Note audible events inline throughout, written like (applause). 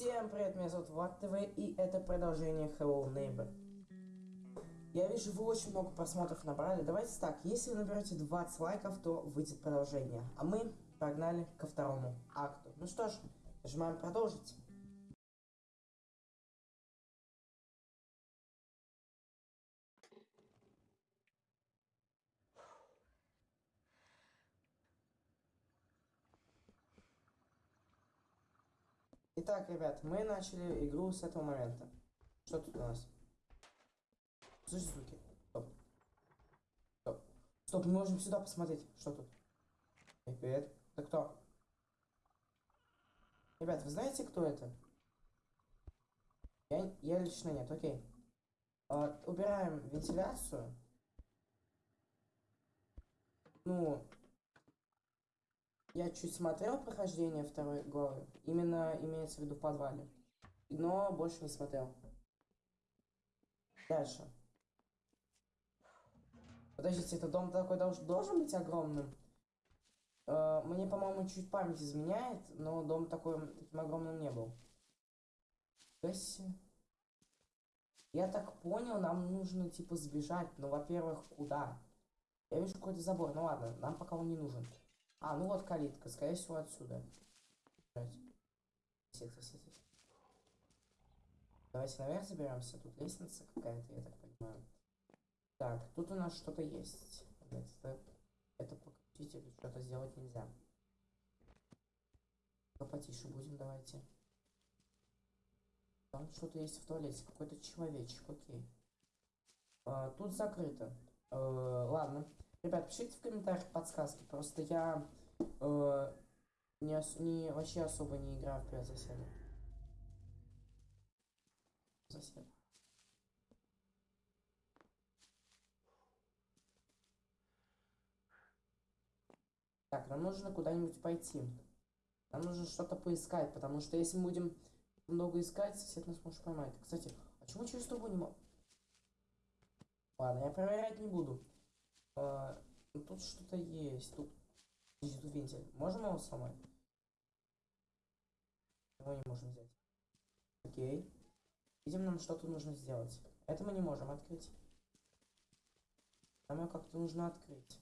Всем привет, меня зовут Влад ТВ, и это продолжение Hello Neighbor. Я вижу, вы очень много просмотров набрали. Давайте так, если вы наберете 20 лайков, то выйдет продолжение. А мы погнали ко второму акту. Ну что ж, нажимаем продолжить. Итак, ребят, мы начали игру с этого момента. Что тут у нас? Слышь, звуки. Стоп. Стоп. Стоп, мы можем сюда посмотреть. Что тут? Эй, привет. Это кто? Ребят, вы знаете, кто это? Я, я лично нет, окей. А, убираем вентиляцию. Ну, я чуть смотрел прохождение второй главы. Именно имеется в виду в подвале. Но больше не смотрел. Дальше. Подождите, этот дом такой должен, должен быть огромным? Э, мне, по-моему, чуть память изменяет, но дом такой, таким огромным не был. Я так понял, нам нужно, типа, сбежать. Но, во-первых, куда? Я вижу какой-то забор. Ну ладно, нам пока он не нужен. А, ну вот калитка, скорее всего отсюда. Давайте наверх заберемся. Тут лестница какая-то, я так понимаю. Так, тут у нас что-то есть. Это, это покрутить или что-то сделать нельзя. Потише будем, давайте. Там что-то есть в туалете. Какой-то человечек, окей. А, тут закрыто. Э, ладно. Ребят, пишите в комментариях подсказки. Просто я э, не, ос не вообще особо не играю в соседа. Сосед. Так, нам нужно куда-нибудь пойти. Нам нужно что-то поискать, потому что если мы будем много искать, сосед нас может поймать. Кстати, а чему через трубу не могу? Ладно, я проверять не буду. А, тут что-то есть. Тут, тут вентиль. Можем его сломать? Его не можем взять. Окей. Видимо, нам что-то нужно сделать. Это мы не можем открыть. Нам его как-то нужно открыть.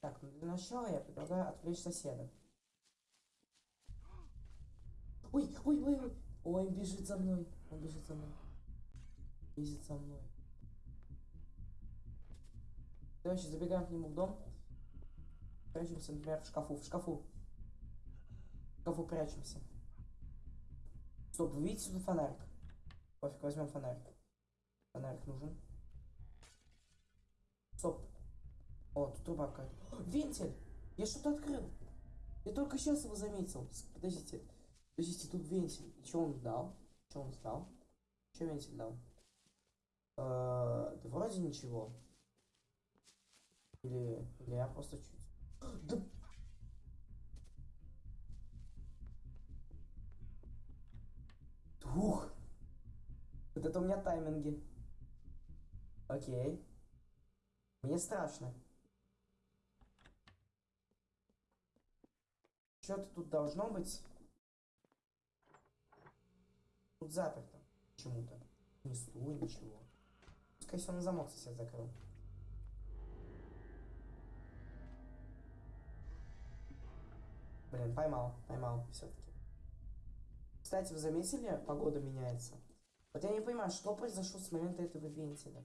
Так, ну для начала я предлагаю отвлечь соседа. Ой, ой, ой, ой. Ой, бежит за мной. Он бежит за мной. Бежит за мной. Короче, забегаем к нему в дом. Прячемся, например, в шкафу. В шкафу. В шкафу прячемся. Стоп, вы видите тут фонарик? Пофиг, возьмем фонарик. Фонарик нужен. Стоп. О, тут труба какая-то. Вентиль! Я что-то открыл. Я только сейчас его заметил. Подождите. Подождите, тут вентиль. И что он дал? Что он сдал? Что вентиль дал? -э да вроде ничего. Или, или я просто чуть... Да... Ух! Вот это у меня тайминги. Окей. Мне страшно. Что-то тут должно быть. Тут заперто. Почему-то. Ни стул, ничего. Пускай все на замок сосед закрыл. Блин, поймал, поймал все-таки. Кстати, вы заметили, погода меняется? Вот я не понимаю, что произошло с момента этого вентиля.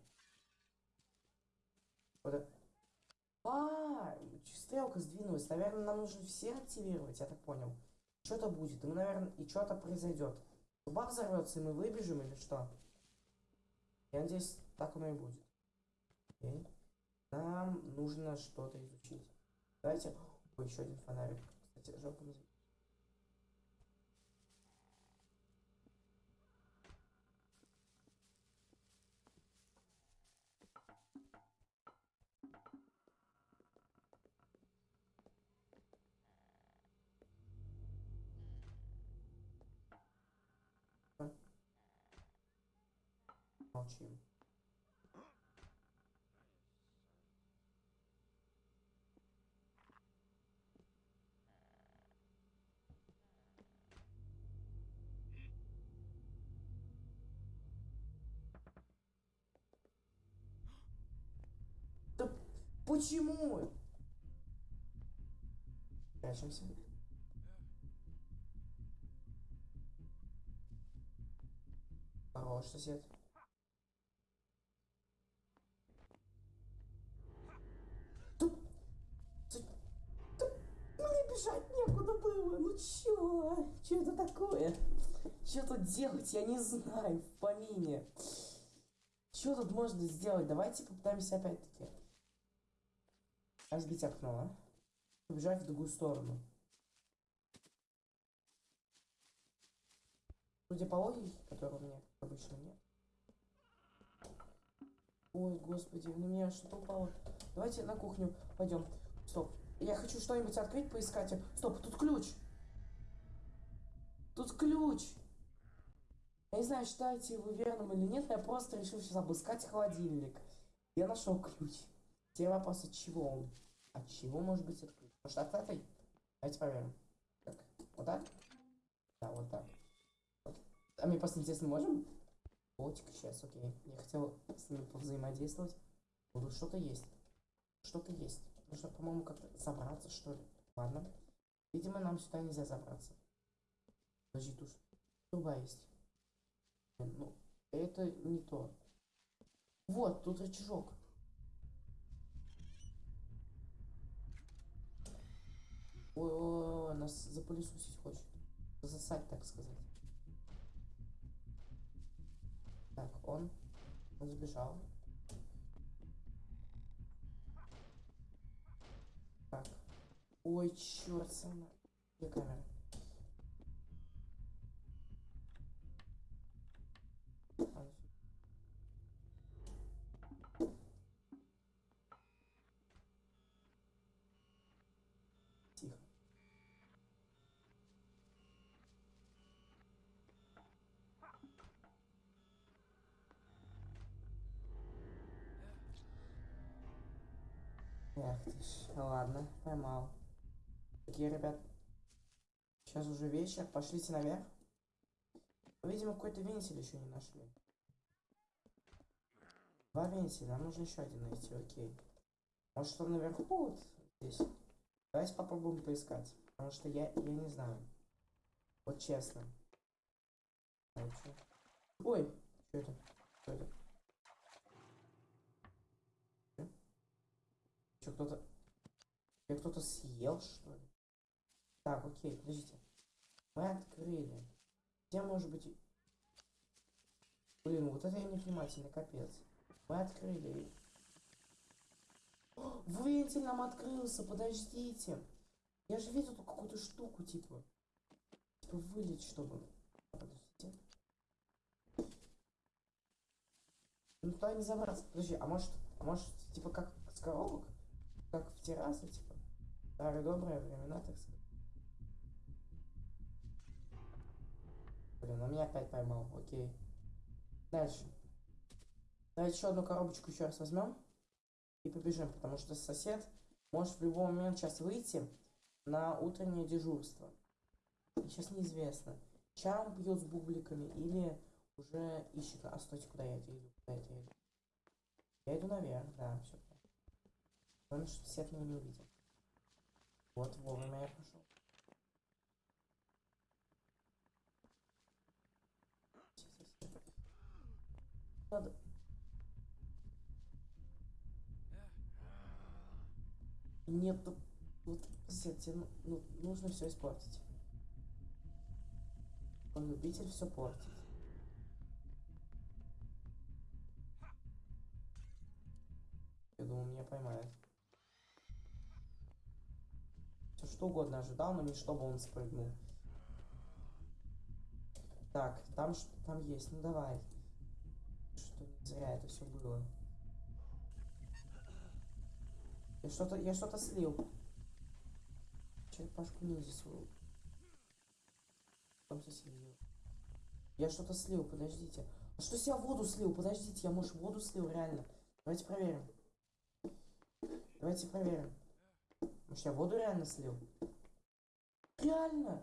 Вот А, стрелка сдвинулась. Наверное, нам нужно все активировать, я так понял. Что-то будет, и мы, наверное, и что-то произойдет. Труба взорвется, и мы выбежим или что? Я надеюсь, так оно и будет. Окей. Нам нужно что-то изучить. Давайте... Ой, еще один фонарик кстати, жалко не Почему? Прячемся. Хорош, сосед. Тут... Тут... Тут... Мне бежать некуда было. Ну чё? Чё это такое? Чё тут делать? Я не знаю. В помине. Чё тут можно сделать? Давайте попытаемся опять-таки. Разбить окно, а? Побежать в другую сторону. Судя по логике, которой у меня обычно нет. Ой, господи, на меня что-то упало. Давайте на кухню пойдем. Стоп. Я хочу что-нибудь открыть, поискать. Стоп, тут ключ. Тут ключ. Я не знаю, считаете вы верным или нет, но я просто решил сейчас обыскать холодильник. Я нашел ключ. Теперь вопрос, от чего он? От чего может быть ключ? Может от этой? Давайте проверим. Так, вот так? Да, вот так. Вот. А мне просто интересно, можем? Болтик сейчас, окей. Я хотел с ними повзаимодействовать. Ну, что-то есть. Что-то есть. Нужно, по-моему, как-то забраться, что ли. Ладно. Видимо, нам сюда нельзя забраться. Подожди, тут труба есть. Ну, это не то. Вот, тут рычажок. Ой, нас запылесосить хочет. Засать, так сказать. Так, он, он сбежал. Так. Ой, черт, сама. Где камера? Эх ты ж, ладно, поймал. Такие, ребят, сейчас уже вечер, пошлите наверх. Видимо, какой-то вентиль еще не нашли. Два вентиля, нам нужно еще один найти, окей. Может, он наверху вот здесь? Давайте попробуем поискать, потому что я, я не знаю. Вот честно. Ой, что это? Что это? Что, кто-то... Я кто-то съел, что ли? Так, окей, подождите. Мы открыли. Где может быть... Блин, вот это я невнимательный, капец. Мы открыли. О, вентиль нам открылся, подождите. Я же видел какую-то штуку, типа. Типа вылить, чтобы... Подождите. Ну туда не забраться. Подожди, а может... А может, типа как с коробок? Как в террасу, типа? Старые добрые времена, так сказать. Блин, он меня опять поймал, окей. Дальше. Давайте еще одну коробочку еще раз возьмем. И побежим, потому что сосед может в любой момент сейчас выйти на утреннее дежурство. Сейчас неизвестно, чам бьет с бубликами или уже ищет... А стойте, куда я иду? Куда я иду? Я иду наверх, да, все. Что сосед меня не увидел. Вот, вовремя я пошел. Надо... Нету... Вот, сосед, тебе ну, ну, нужно все испортить. Он любитель все портить. Я думал, меня поймает. Все что угодно ожидал, но не чтобы он спрыгнул. Так, там что там есть, ну давай. Что зря это все было. Я что-то, я что-то слил. Черепашку ниндзя свою. Там слил. Я что-то слил, подождите. А что я воду слил? Подождите, я может воду слил, реально. Давайте проверим. Давайте проверим. Может я воду реально слил? Реально?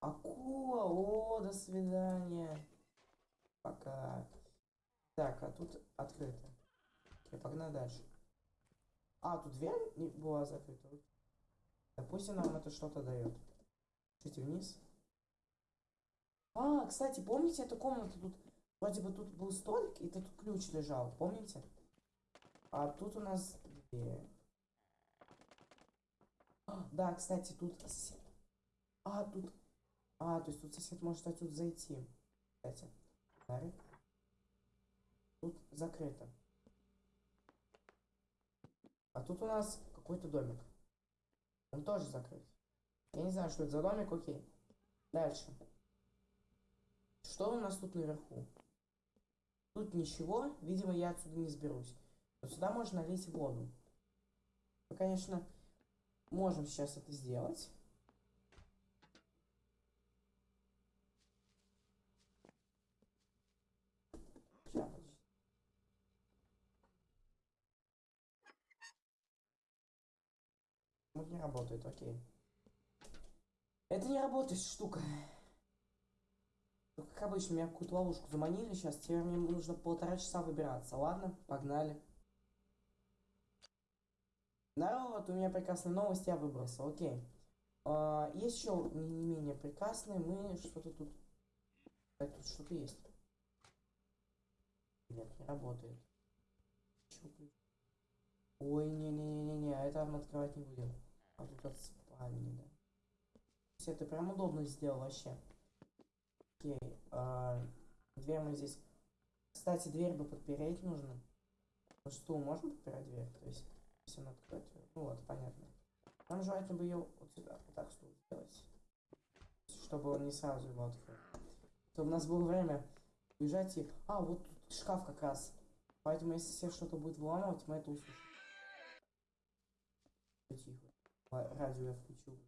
Акула, о, до свидания. Пока. Так, а тут открыто. Окей, погнали дальше. А, тут дверь не была закрыта. Допустим, нам это что-то дает. Чуть вниз. А, кстати, помните эту комнату? Тут вроде бы тут был столик, и тут ключ лежал, помните? А тут у нас дверь. Да, кстати, тут сосед. А, тут... А, то есть тут сосед может отсюда зайти. Кстати. Фонарик. Тут закрыто. А тут у нас какой-то домик. Он тоже закрыт. Я не знаю, что это за домик, окей. Дальше. Что у нас тут наверху? Тут ничего, видимо, я отсюда не сберусь. Но сюда можно налить воду. Мы, конечно, можем сейчас это сделать. Не работает, окей. Это не работает штука. Как обычно, меня какую-то ловушку заманили сейчас. Теперь мне нужно полтора часа выбираться. Ладно, погнали. Народ, у меня прекрасная новость, я выбрался, окей. А, есть еще не, не менее прекрасные, мы что-то тут... Так, тут что-то есть. Нет, не работает. Ой, не-не-не-не-не, а это мы открывать не будем. А тут от спальни, да. Все, это прям удобно сделал вообще. Окей, а, дверь мы здесь... Кстати, дверь бы подпереть нужно. Ну что, можно подпирать дверь? То есть, если она открыть вот, понятно. Нам желательно бы ее вот сюда, вот так стул сделать. Чтобы он не сразу его открыл. Чтобы у нас было время бежать и... А, вот тут шкаф как раз. Поэтому, если все что-то будет выламывать, мы это услышим. Тихо. Радио я включу.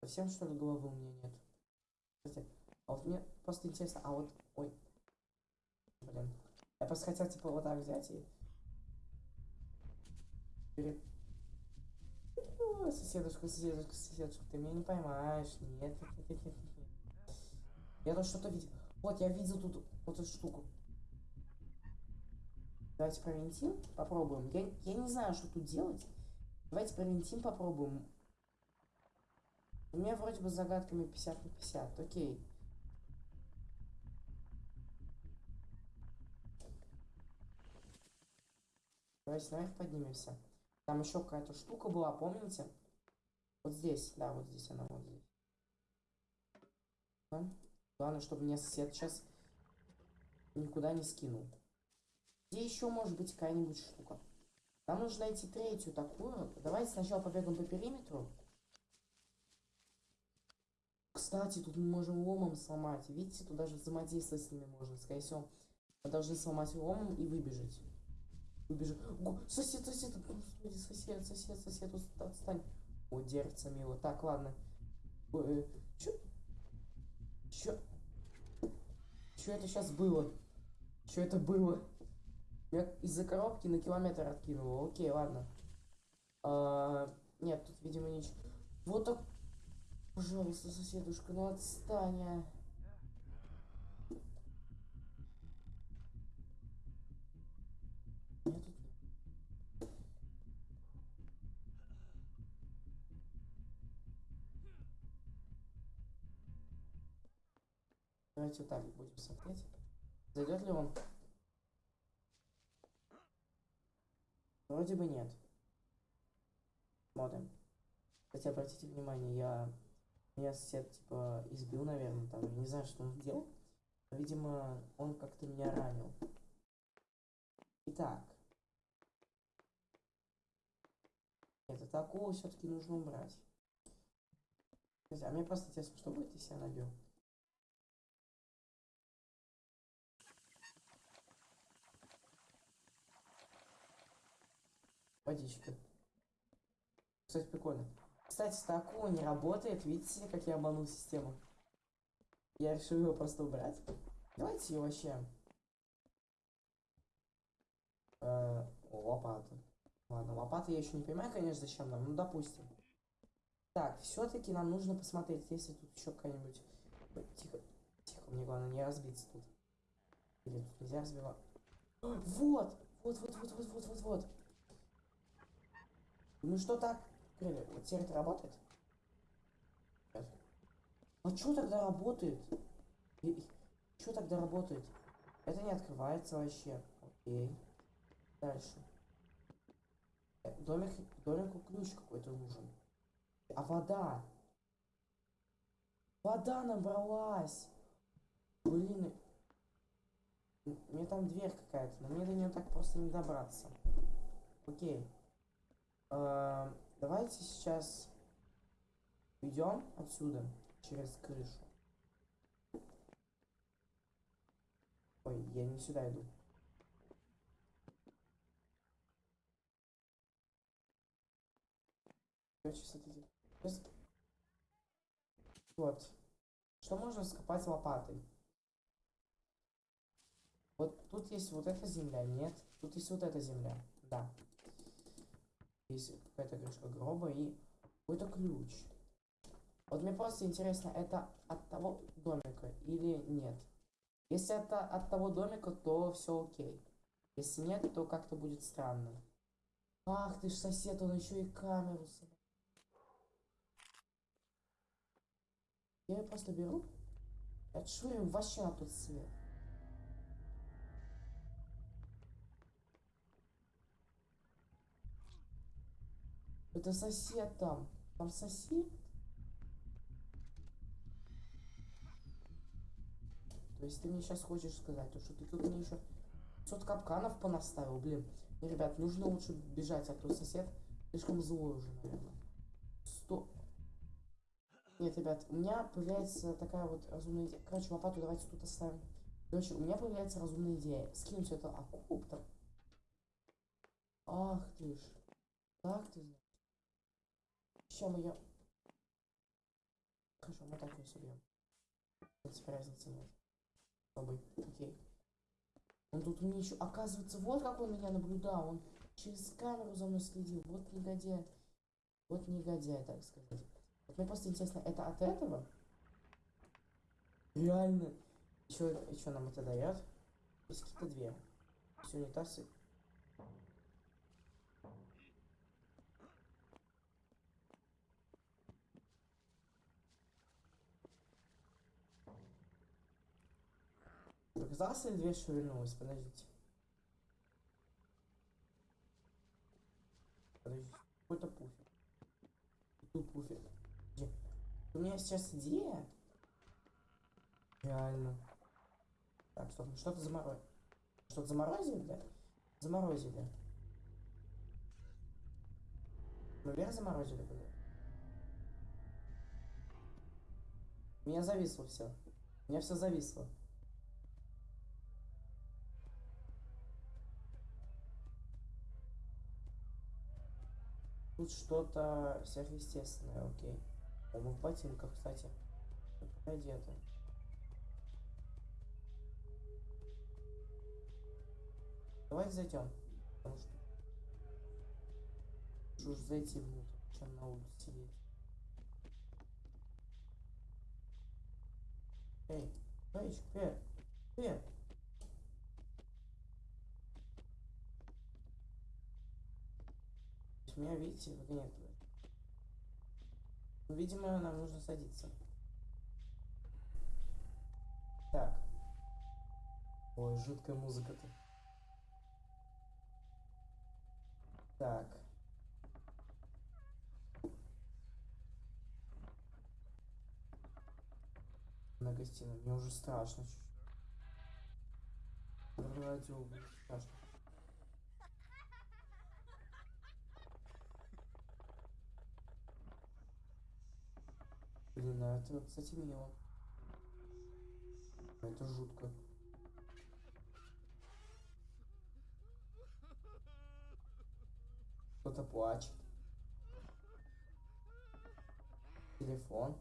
Совсем что ли головы у меня нет? Кстати, а вот мне просто интересно, а вот... Ой. Блин. Я просто хотел типа вот так взять и... Перед... О, соседушка, соседушка, соседушка, ты меня не поймаешь. Нет, нет, нет, нет, нет. Я тут что-то видел. Вот, я видел тут вот эту штуку. Давайте провинтим, попробуем. Я, я не знаю, что тут делать. Давайте провинтим, попробуем. У меня вроде бы с загадками 50 на 50. Окей. Давайте наверх поднимемся. Там еще какая-то штука была, помните? Вот здесь, да, вот здесь она, вот здесь. Да? Главное, чтобы мне сосед сейчас никуда не скинул. Где еще может быть какая-нибудь штука? Нам нужно найти третью такую. Давайте сначала побегаем по периметру. Кстати, тут мы можем ломом сломать. Видите, тут даже взаимодействовать с ними можно. Скорее всего, мы должны сломать ломом и выбежать. Го- Сосед, сосед, господи, сосед, сосед, сосед, отстань. О, дерется мило. Так, ладно. Э, чё? Чё? Чё это сейчас было? Чё это было? Меня из-за коробки на километр откинуло. Окей, ладно. А, нет, тут, видимо, ничего. Вот так. Пожалуйста, соседушка, ну отстань. а. Давайте вот так будем смотреть. Зайдет ли он? Вроде бы нет. Смотрим. Кстати, обратите внимание, я... Меня сосед, типа, избил, наверное, там. Я не знаю, что он сделал. Видимо, он как-то меня ранил. Итак. Нет, это акулу все-таки нужно убрать. А мне просто интересно, что будет, если я набил? Водичка. Кстати, прикольно. Кстати, эта акула не работает. Видите, как я обманул систему? Я решил его просто убрать. Давайте ее вообще. Э, о, лопата. Ладно, лопата я еще не понимаю, конечно, зачем нам. Ну, допустим. Так, все-таки нам нужно посмотреть, если тут еще какая-нибудь... Тихо, тихо, мне главное не разбиться тут. Или тут нельзя разбивать. (gasps) Вот! Вот, вот, вот, вот, вот, вот, вот. Ну что так? Открыли. Вот теперь это работает? А что тогда работает? Что тогда работает? Это не открывается вообще. Окей. Дальше. Э, Домик, домику ключ какой-то нужен. А вода? Вода набралась! Блин. Мне там дверь какая-то, но мне до нее так просто не добраться. Окей. Эм, давайте сейчас уйдем отсюда через крышу. Ой, я не сюда иду. Вот. Что можно скопать лопатой? Вот тут есть вот эта земля, нет. Тут есть вот эта земля, да. Есть какая-то крышка гроба и какой-то ключ. Вот мне просто интересно, это от того домика или нет. Если это от того домика, то все окей. Если нет, то как-то будет странно. Ах ты ж сосед, он еще и камеру. Я ее просто беру, отшвырю вообще на тот свет. Это сосед там. Там сосед. То есть ты мне сейчас хочешь сказать, то, что ты тут мне еще 500 капканов понаставил, блин. Не, ребят, нужно лучше бежать, а то сосед слишком злой уже, наверное. Сто... Нет, ребят, у меня появляется такая вот разумная идея. Короче, лопату давайте тут оставим. Короче, у меня появляется разумная идея. Скинуть это окоп там. Ах ты ж. Так ты знаешь. Сейчас мы ее... Хорошо, мы так ее собьем. В принципе. Пробуй. Окей. Он тут мне еще... Оказывается, вот как он меня наблюдал. Он через камеру за мной следил. Вот негодяй. Вот негодяй, так сказать. Вот мне просто интересно, это от этого? Реально. Еще, еще нам это дает? Есть какие-то две. Все унитазы. Показалось или дверь шевельнулась? Подождите. Подождите. Какой-то пуфик. Тут пуфик. Где? У меня сейчас идея. Реально. Так, стоп, ну что-то заморозили. Что-то заморозили, да? Заморозили. Мы вверх заморозили? У меня зависло все. У меня все зависло. Тут что-то сверхъестественное, окей. А мы в ботинках, кстати. Одеты. Давайте зайдем. Потому что... Что уж зайти внутрь, чем на улице сидеть. Эй, Пейдж, привет. Привет. То есть Меня, видите, выгоняет. Видимо, нам нужно садиться. Так. Ой, жуткая музыка-то. Так. На гостиную. Мне уже страшно. Радио, страшно. Блин, а это, кстати, мило. Это жутко. Кто-то плачет. Телефон.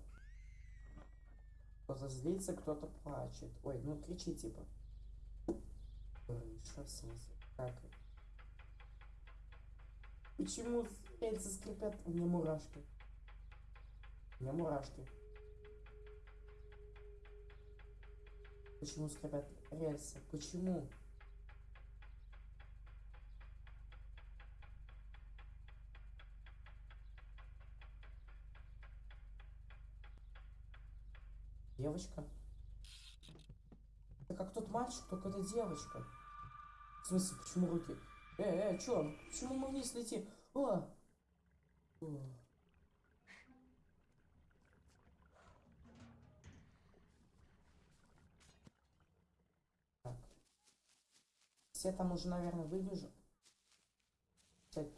Кто-то злится, кто-то плачет. Ой, ну кричи типа. Крыша, в смысле? Как? Почему рельсы скрипят? У меня мурашки меня мурашки. Почему скрипят рельсы? Почему? Девочка? Это как тот мальчик, только это девочка. В смысле, почему руки? Э, э, чё? Почему мы вниз летим? О! О. Все там уже, наверное. Кстати,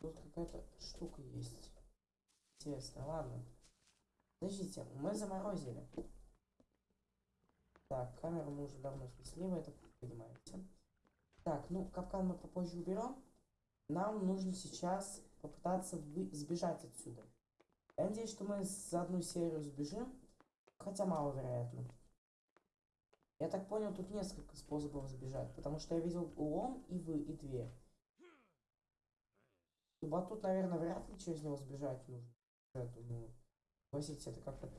тут какая-то штука есть. Интересно, ладно. Подождите, мы заморозили. Так, камеру мы уже давно снесли, вы это понимаете. Так, ну, капкан мы попозже уберем. Нам нужно сейчас попытаться сбежать отсюда. Я надеюсь, что мы за одну серию сбежим, хотя маловероятно. Я так понял, тут несколько способов сбежать, потому что я видел лом и вы, и дверь. Вот тут, наверное, вряд ли через него сбежать нужно. Ну, согласитесь, это как-то...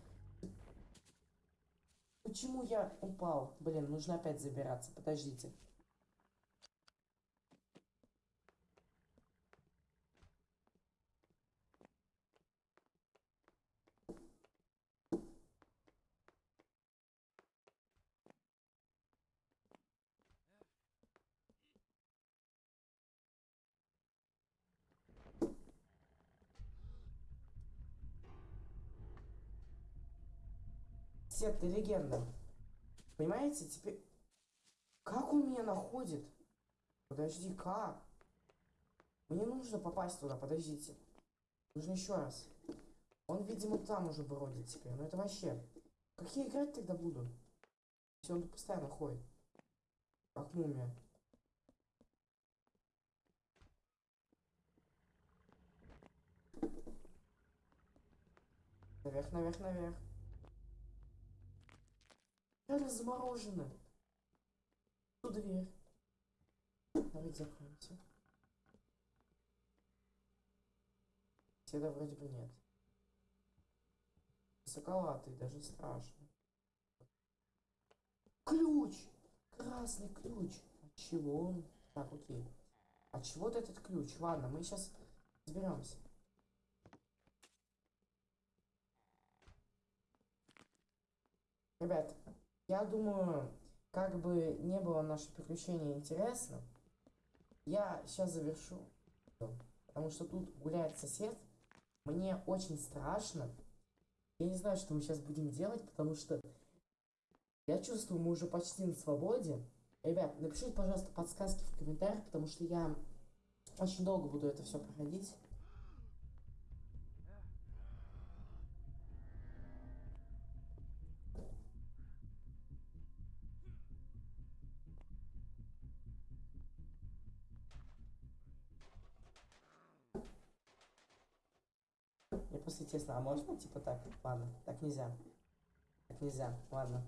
Почему я упал? Блин, нужно опять забираться, подождите. Сет, ты легенда. Понимаете, теперь... Как он меня находит? Подожди, как? Мне нужно попасть туда, подождите. Нужно еще раз. Он, видимо, там уже бродит теперь. Ну это вообще... Как я играть тогда буду? Если он тут постоянно ходит. Как мумия. Наверх, наверх, наверх. Реально заморожено. Тут дверь. Давайте закроемся. Седа вроде бы нет. Высоковатый, даже страшно. Ключ! Красный ключ. От чего он? Так, окей. От чего-то этот ключ. Ладно, мы сейчас разберемся. Ребят, я думаю, как бы не было наше приключение интересным, я сейчас завершу. Потому что тут гуляет сосед. Мне очень страшно. Я не знаю, что мы сейчас будем делать, потому что я чувствую, мы уже почти на свободе. Ребят, напишите, пожалуйста, подсказки в комментариях, потому что я очень долго буду это все проходить. Просто интересно, а можно типа так? Ладно, так нельзя. Так нельзя, ладно.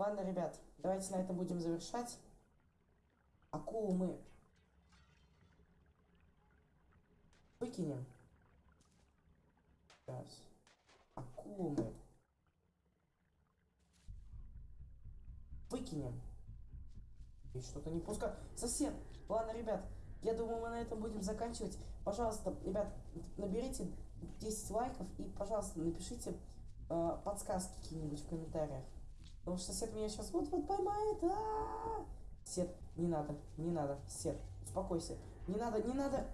Ладно, ребят, давайте на этом будем завершать. Акулу мы выкинем. Сейчас. Акулу мы выкинем. И что-то не пускай. Сосед! Ладно, ребят, я думаю, мы на этом будем заканчивать. Пожалуйста, ребят, наберите 10 лайков и, пожалуйста, напишите э, подсказки какие-нибудь в комментариях. Потому что сосед меня сейчас вот-вот поймает. А-а-а! Сет, не надо, не надо. Сет, успокойся. Не надо, не надо.